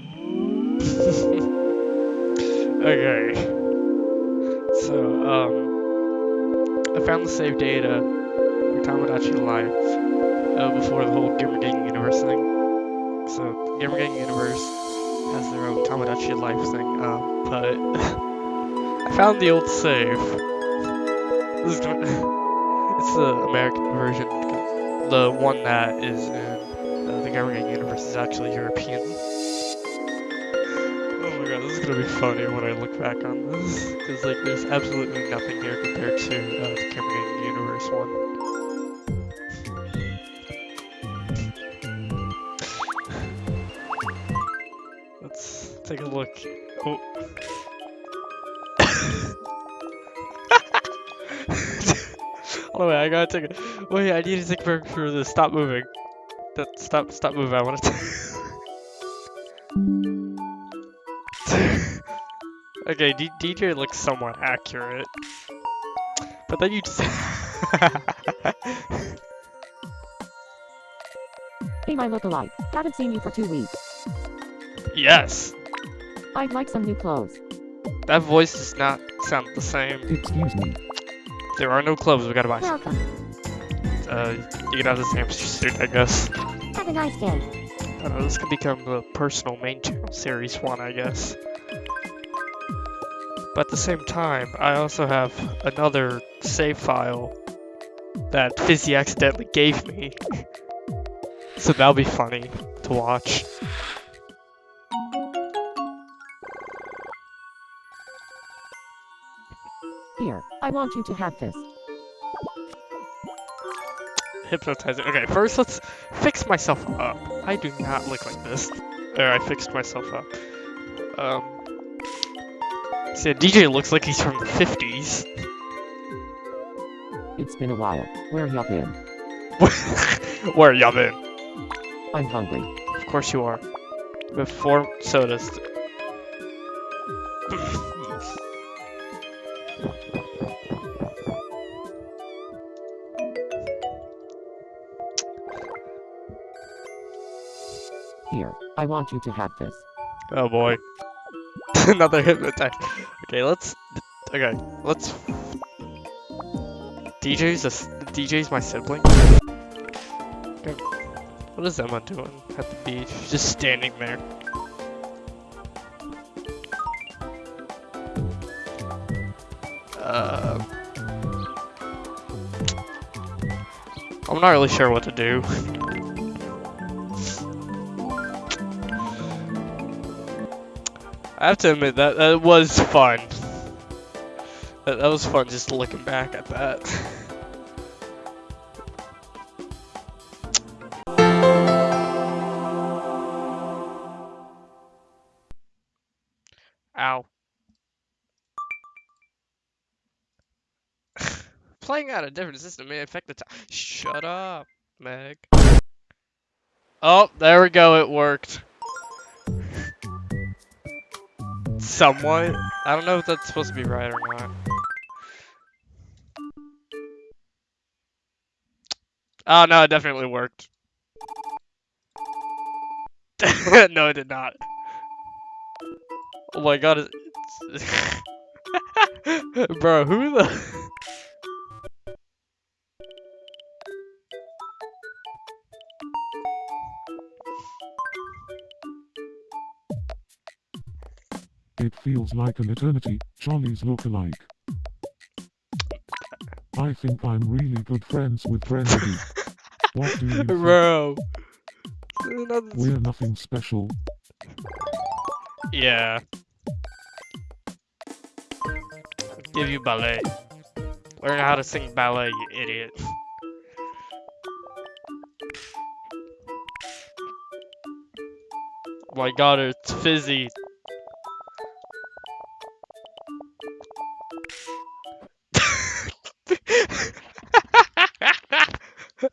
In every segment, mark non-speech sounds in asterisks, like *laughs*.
*laughs* okay. So, um, I found the save data for Tomodachi Life uh, before the whole Gamer Universe thing. So, Gamer Universe has their own Tomodachi Life thing, uh, but *laughs* I found the old save. This is *laughs* it's the American version. The one that is in uh, the Gamer Universe is actually European. Gonna be funny when I look back on this. Because, like, there's absolutely nothing here compared to uh, the Gang Universe one. Let's take a look. Oh. *laughs* oh wait, I gotta take a. Wait, I need to take a break for this. Stop moving. That stop, stop moving. I want to. *laughs* *laughs* okay, D DJ looks somewhat accurate, but then you just. *laughs* Hey my lookalike, haven't seen you for two weeks. yes, I'd like some new clothes. that voice does not sound the same. Excuse me. There are no clothes. We gotta buy. some. Welcome. Uh, you can have this hamster suit, I guess. Have a nice day. I don't know, this could become the personal main channel series one, I guess. But at the same time, I also have another save file that Fizzy accidentally gave me. *laughs* so that'll be funny to watch. Here, I want you to have this. Hypnotizer. Okay, first let's fix myself up. I do not look like this. There, I fixed myself up. Um, see, DJ looks like he's from the 50s. It's been a while. Where y'all been? *laughs* Where y'all been? I'm hungry. Of course you are. We have four sodas. Here, I want you to have this. oh boy. *laughs* Another hypnotize. Okay, let's. Okay, let's. DJ's a, DJ's my sibling. Okay. What is Emma doing at the beach? Just standing there. Uh, I'm not really sure what to do. I have to admit that that was fun. That, that was fun just looking back at that. Ow. *laughs* Playing out a different system may affect the time. Shut up, Meg. Oh, there we go. It worked. Somewhat. I don't know if that's supposed to be right or not. Oh no, it definitely worked. *laughs* no, it did not. Oh my god. *laughs* Bro, who the... It feels like an eternity, Charlie's look-alike. I think I'm really good friends with Frenzy. What do you think? Bro. We're nothing special. Yeah. Give you ballet. Learn how to sing ballet, you idiot. Oh my god, it's fizzy.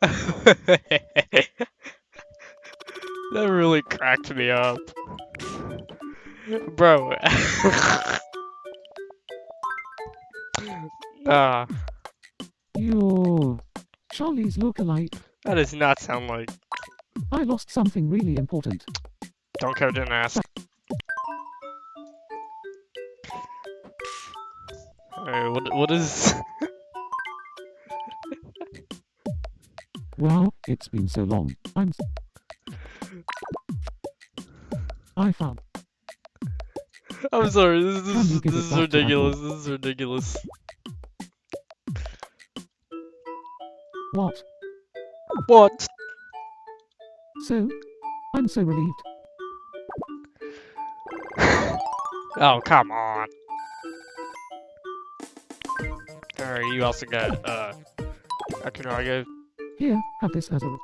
*laughs* that really cracked me up. Bro. *laughs* nah, You. Charlie's look-alike. that does not sound like. I lost something really important. Don't care, didn't ask. Alright, what, what is... Wow, it's been so long. I'm. s- I found. I'm sorry, this, is- this is ridiculous, this is ridiculous. What? What? So? I'm so relieved. Oh, come on. Alright, you also got, uh, Akunage. Here, have this as a.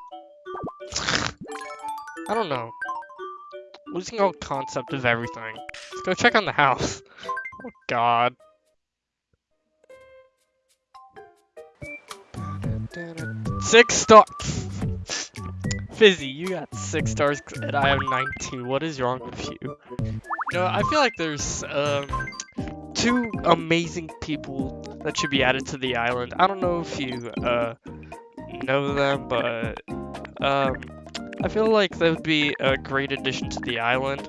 I don't know. Losing all concept of everything. Let's go check on the house. *laughs* Oh god. Six stars! Fizzy, you got six stars and I have 19. What is wrong with you? You know, I feel like there's um two amazing people that should be added to the island. I don't know if you uh know them, but um I feel like they would be a great addition to the island.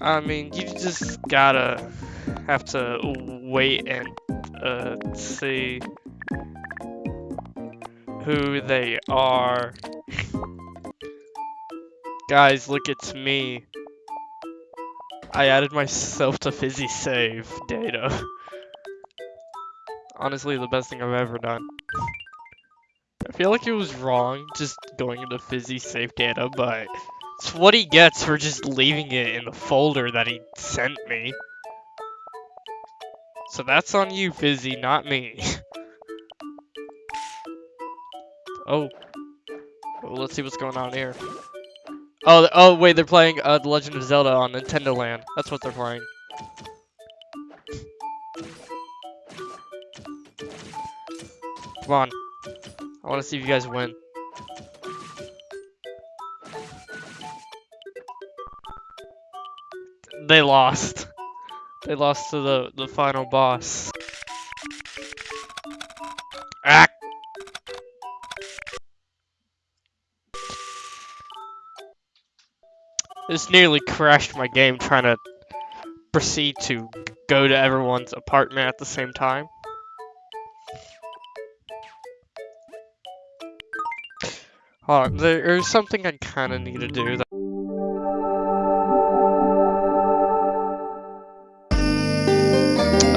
I mean, you just gotta have to wait and uh, see who they are. Guys, look, it's me. I added myself to Fizzy Save data. *laughs* Honestly, the best thing I've ever done. I feel like it was wrong just going into Fizzy safe data, but it's what he gets for just leaving it in the folder that he sent me. So that's on you, Fizzy, not me. *laughs* oh. Well, let's see what's going on here. Oh, oh wait, they're playing uh, The Legend of Zelda on Nintendo Land. That's what they're playing. Come on. I want to see if you guys win. They lost. They lost to the, the final boss. Ah! This nearly crashed my game trying to proceed to go to everyone's apartment at the same time. There's something I kind of need to do. That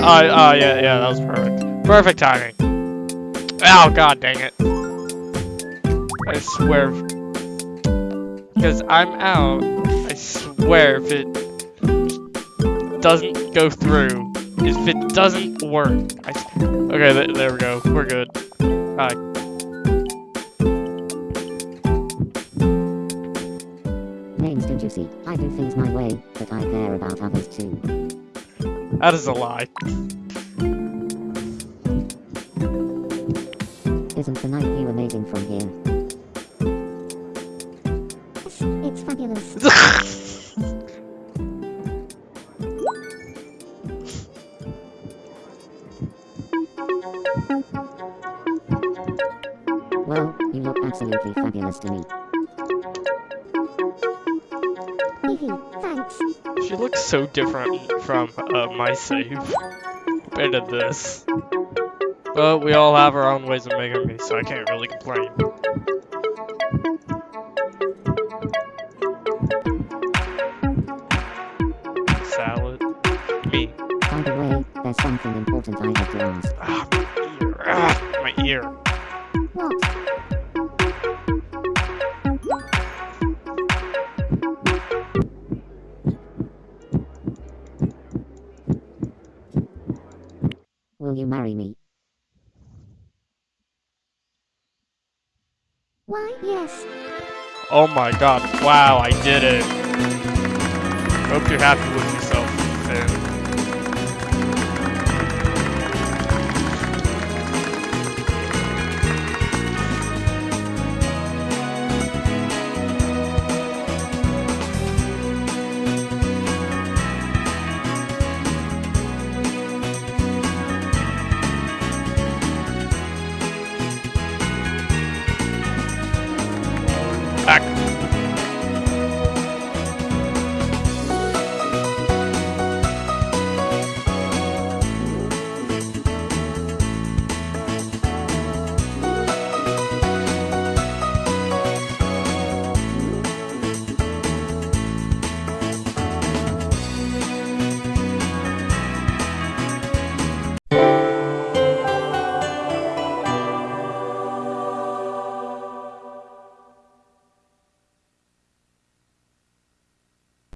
Oh, oh, yeah, yeah, that was perfect. Perfect timing. Oh, god dang it. I swear. Because I'm out, I swear if it doesn't go through, if it doesn't work, I, okay, th there we go, we're good. Alright. You see? I do things my way, but I care about others too. That is a lie. Isn't the night view amazing from here? It's fabulous. *laughs* Well, you look absolutely fabulous to me. She looks so different from uh, my save compared to this. But we all have our own ways of making me, so I can't really complain. Salad. Me. By the way, there's something important I have to ask. Ah, my ear. Ah, my ear. Will you marry me? Why, yes. Oh my god. Wow, I did it. Hope you're happy with yourself.